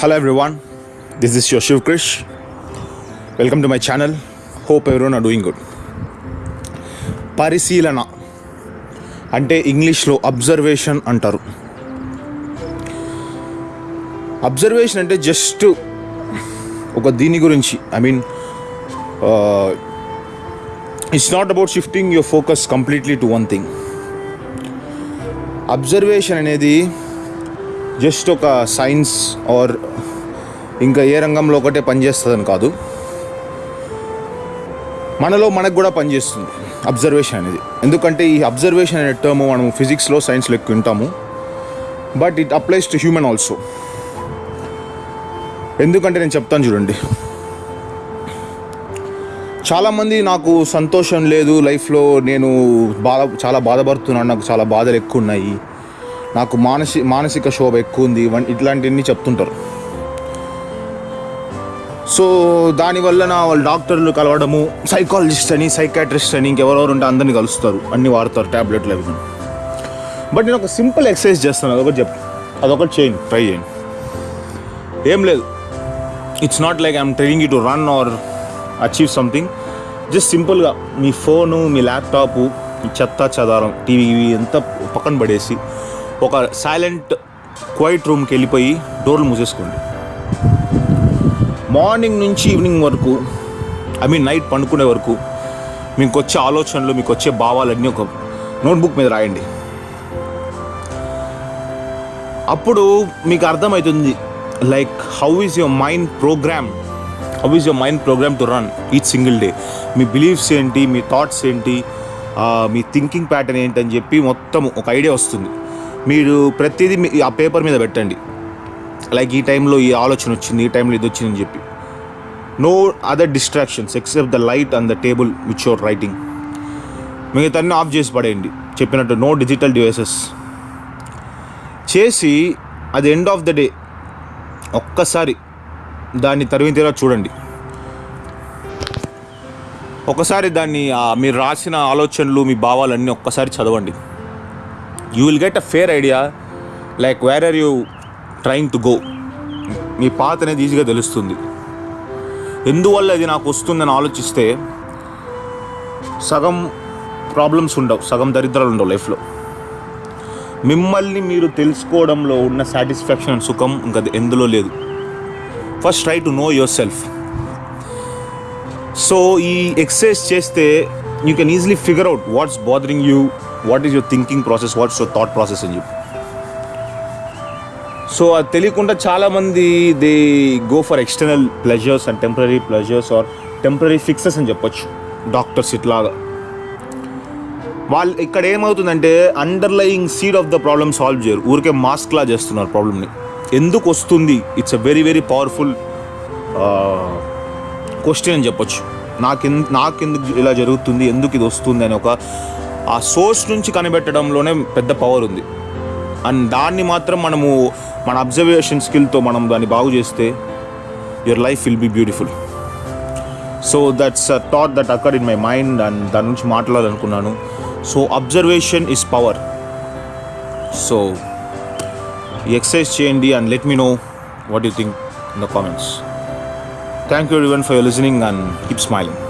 Hello everyone this is your Shiv Krish welcome to my channel hope ఎవరో నా doing good పరిశీలన అంటే ఇంగ్లీష్లో అబ్జర్వేషన్ అంటారు. అబ్జర్వేషన్ అంటే జస్ట్ ఒక దీని గురించి I mean it's not about shifting your focus completely to one thing observation అనేది జస్ట్ ఒక సైన్స్ ఆర్ ఇంకా ఏ రంగంలో ఒకటే పనిచేస్తుందని కాదు. మనలో మనకు కూడా పనిచేస్తుంది అబ్జర్వేషన్ అనేది. ఎందుకంటే ఈ అబ్జర్వేషన్ అనే టర్మ్ మనం ఫిజిక్స్లో సైన్స్లో ఎక్కువ వింటాము. But it applies to human also ఎందుకంటే నేను చెప్తాను చూడండి. చాలామంది నాకు సంతోషం లేదు లైఫ్లో నేను బాధ చాలా బాధపడుతున్నాను నాకు చాలా బాధలు ఎక్కువ ఉన్నాయి. నాకు మానసి మానసిక శోభ ఎక్కువ ఉంది ఇట్లాంటివన్నీ చెప్తుంటారు. సో దానివల్ల నా వాళ్ళు డాక్టర్లు కలవడము సైకాలజిస్ట్ అని సైకాట్రిస్ట్ అని ఇంకెవరెవరు ఉంటే అందరిని కలుస్తారు అన్ని వాడతారు ట్యాబ్లెట్లు అవి బట్ నేను ఒక సింపుల్ ఎక్సర్సైజ్ చేస్తాను అదొకటి చెప్ అదొకటి చేయండి ట్రై చేయండి. ఏం లేదు. It's not like I'm training you to run or achieve something just సింపుల్గా మీ ఫోను మీ ల్యాప్టాప్ మీ చెత్త చదారం టీవీ ఇవి అంతా పక్కన పడేసి ఒక సైలెంట్ క్వైట్ రూమ్కి వెళ్ళిపోయి డోర్లు మూసేసుకోండి. మార్నింగ్ నుంచి ఈవినింగ్ వరకు ఐ మీన్ నైట్ పండుకునే వరకు మీకు వచ్చే ఆలోచనలు మీకు వచ్చే భావాలన్నీ ఒక నోట్బుక్ మీద రాయండి. అప్పుడు మీకు అర్థమవుతుంది like how is your mind program how is your mind program to run each single day me beliefs ఏంటి? మీ థాట్స్ ఏంటి? మీ థింకింగ్ ప్యాటర్న్ ఏంటి అని చెప్పి మొత్తం ఒక ఐడియా వస్తుంది. మీరు ప్రతిదీ మీ- ఆ పేపర్ మీద పెట్టండి. లైక్ ఈ టైంలో ఈ ఆలోచన వచ్చింది ఈ టైంలో ఇది వచ్చిందని చెప్పి. No other distractions except the light and the table which your writing. మిగతాన్ని off చేసి పడేయండి. చెప్పినట్టు నో డిజిటల్ డివైసెస్. చేసి అది ఎండ్ ఆఫ్ ద డే ఒక్కసారి దాన్ని తరిమి తీరా చూడండి. ఒకసారి దాన్ని మీరు రాసిన ఆలోచనలు మీ భావాలన్నీ ఒక్కసారి చదవండి. You will get a fair idea like where are you trying to go మీ పాత అనేది ఈజీగా తెలుస్తుంది. ఎందువల్ల ఇది నాకు వస్తుందని ఆలోచిస్తే సగం ప్రాబ్లమ్స్ ఉండవు సగం దరిద్రాలు ఉండవు లైఫ్లో మిమ్మల్ని మీరు తెలుసుకోవడంలో ఉన్న సాటిస్ఫాక్షన్ అండ్ సుఖం ఇంకా ఎందులో లేదు. First try to know yourself so ఈ ఎక్సర్సైజ్ చేస్తే you can easily figure out what's bothering you what is your thinking process what's your thought process అని చెప్పి సో అది తెలియకుండా చాలామంది they go for external pleasures and temporary pleasures are temporary fixes అని చెప్పొచ్చు. Doctors ఇట్లాగా. వాళ్ళు ఇక్కడ ఏమవుతుందంటే underlying seed of the problem solve చేయరు. ఊరికే మాస్క్లా చేస్తున్నారు ప్రాబ్లమ్ని ఎందుకు వస్తుంది? It's a very very powerful question అని చెప్పొచ్చు. నాకెందు నాకెందుకు ఇలా జరుగుతుంది? ఎందుకు ఇది వస్తుంది? అని ఒక ఆ సోర్స్ నుంచి కనిపెట్టడంలోనే పెద్ద పవర్ ఉంది. అండ్ దాన్ని మాత్రం మనము మన అబ్జర్వేషన్ స్కిల్తో మనం దాన్ని బాగు చేస్తే your life will be beautiful so that's a thought that occur in my mind and దాని నుంచి మాట్లాడాలనుకున్నాను. So observation is power so exercise చేయండి and let me know what you think in the comments thank you every for your listening and keep smiling